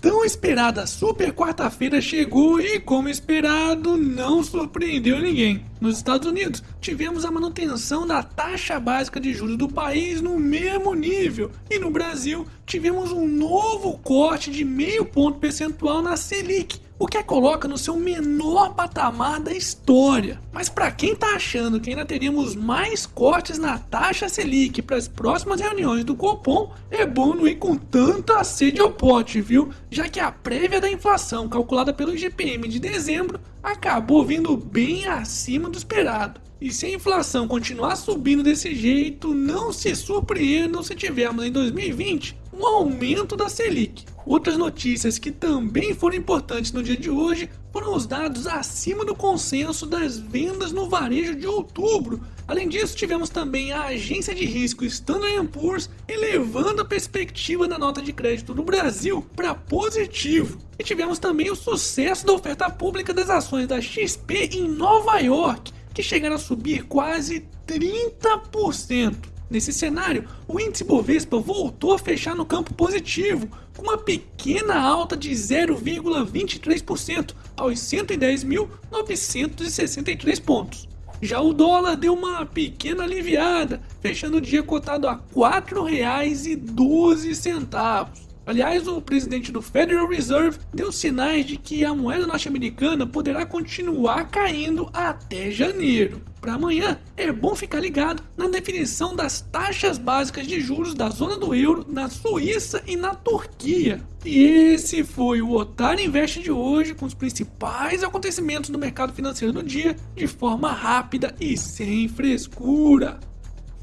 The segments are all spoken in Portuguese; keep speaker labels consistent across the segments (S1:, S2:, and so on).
S1: tão esperada super quarta-feira chegou e, como esperado, não surpreendeu ninguém. Nos Estados Unidos, tivemos a manutenção da taxa básica de juros do país no mesmo nível, e no Brasil, tivemos um novo corte de meio ponto percentual na Selic, o que a coloca no seu menor patamar da história. Mas para quem tá achando que ainda teríamos mais cortes na taxa Selic para as próximas reuniões do Copom, é bom não ir com tanta sede ao pote, viu? Já que a prévia da inflação calculada pelo IGPM de dezembro acabou vindo bem acima do esperado. E se a inflação continuar subindo desse jeito, não se surpreendam se tivermos em 2020 um aumento da Selic. Outras notícias que também foram importantes no dia de hoje foram os dados acima do consenso das vendas no varejo de outubro. Além disso, tivemos também a agência de risco Standard Poor's elevando a perspectiva da nota de crédito no Brasil para positivo. E tivemos também o sucesso da oferta pública das ações da XP em Nova York, que chegaram a subir quase 30%. Nesse cenário, o índice Bovespa voltou a fechar no campo positivo, com uma pequena alta de 0,23% aos 110.963 pontos. Já o dólar deu uma pequena aliviada, fechando o dia cotado a R$ 4,12. Aliás, o presidente do Federal Reserve deu sinais de que a moeda norte-americana poderá continuar caindo até janeiro. Para amanhã, é bom ficar ligado na definição das taxas básicas de juros da zona do euro na Suíça e na Turquia. E esse foi o Otário Invest de hoje com os principais acontecimentos do mercado financeiro do dia de forma rápida e sem frescura.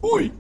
S1: Fui!